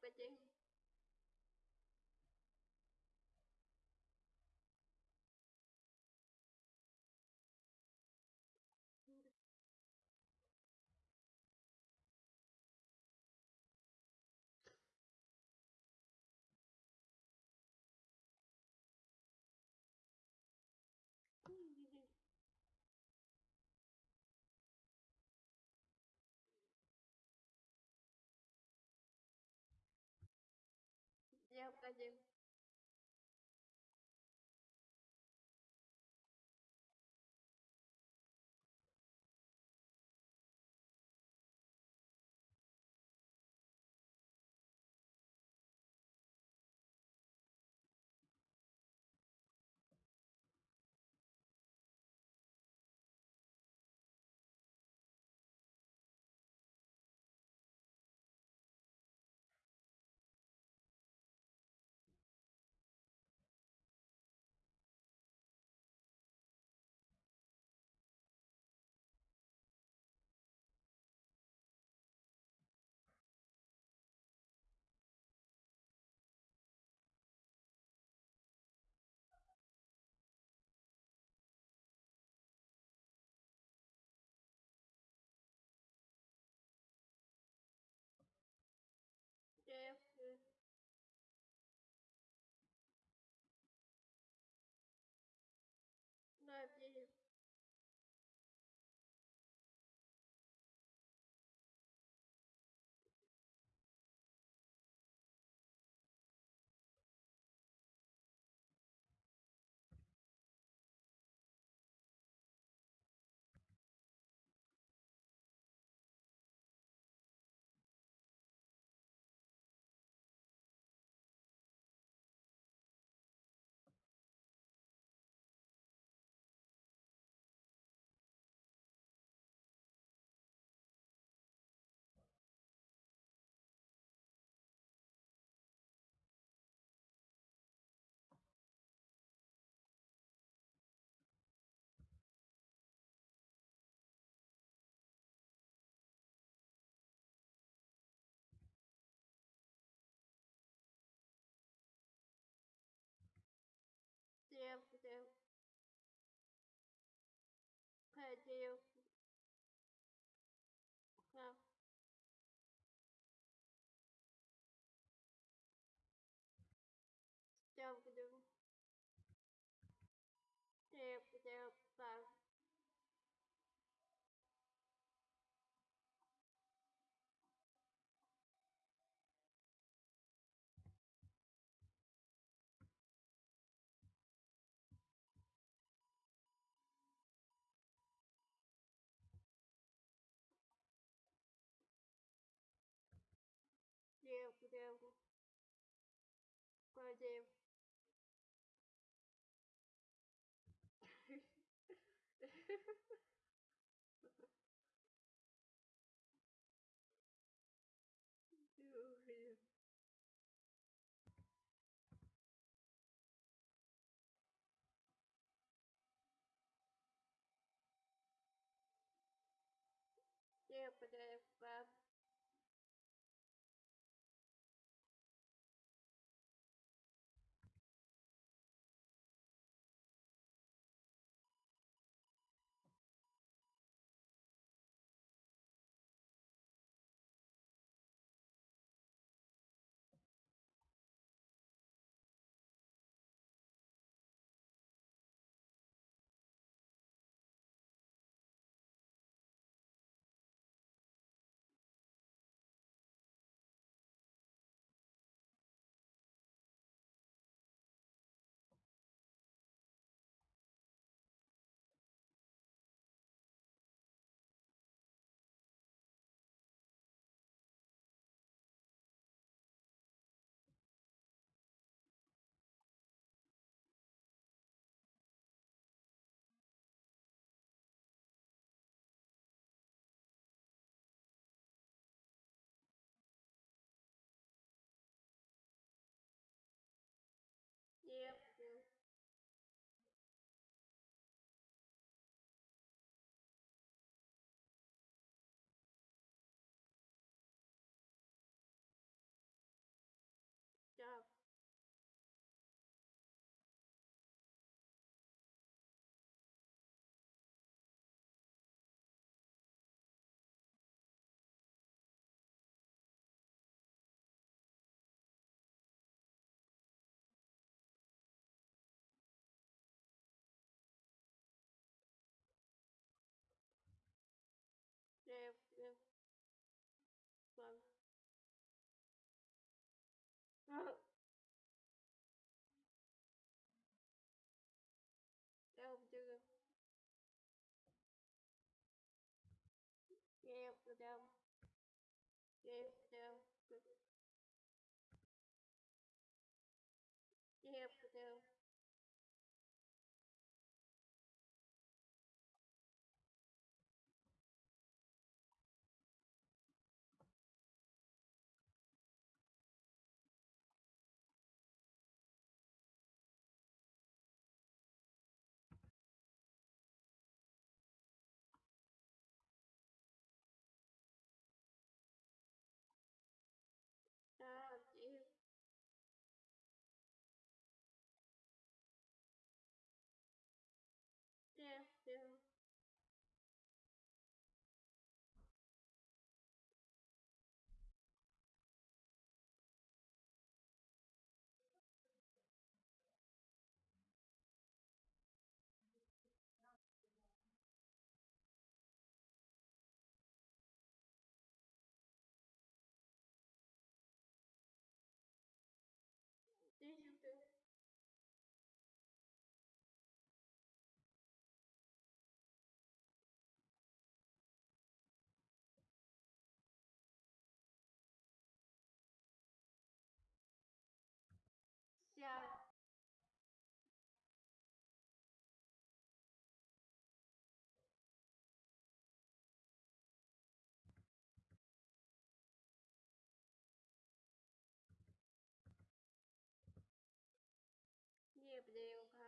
opening Brasil Девки, девки. Ходил. Девки. Девки, девки. ago でいか